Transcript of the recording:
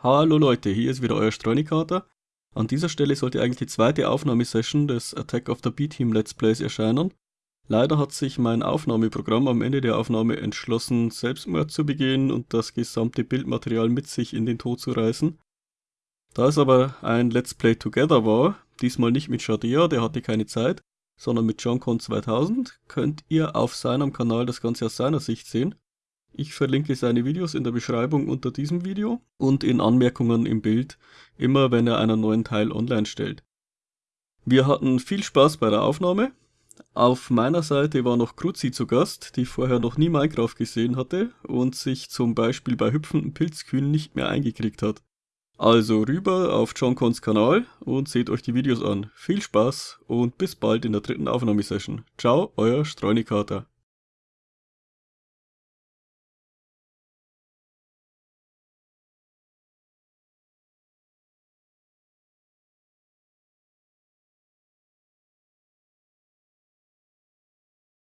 Hallo Leute, hier ist wieder euer Streunikater. An dieser Stelle sollte eigentlich die zweite Aufnahmesession des Attack of the B-Team Let's Plays erscheinen. Leider hat sich mein Aufnahmeprogramm am Ende der Aufnahme entschlossen, Selbstmord zu begehen und das gesamte Bildmaterial mit sich in den Tod zu reißen. Da es aber ein Let's Play Together war, diesmal nicht mit Shadia, der hatte keine Zeit, sondern mit JohnCon 2000, könnt ihr auf seinem Kanal das Ganze aus seiner Sicht sehen. Ich verlinke seine Videos in der Beschreibung unter diesem Video und in Anmerkungen im Bild, immer wenn er einen neuen Teil online stellt. Wir hatten viel Spaß bei der Aufnahme. Auf meiner Seite war noch Kruzi zu Gast, die vorher noch nie Minecraft gesehen hatte und sich zum Beispiel bei hüpfenden Pilzkühen nicht mehr eingekriegt hat. Also rüber auf John Cons Kanal und seht euch die Videos an. Viel Spaß und bis bald in der dritten Aufnahmesession. Ciao, euer Streunikater.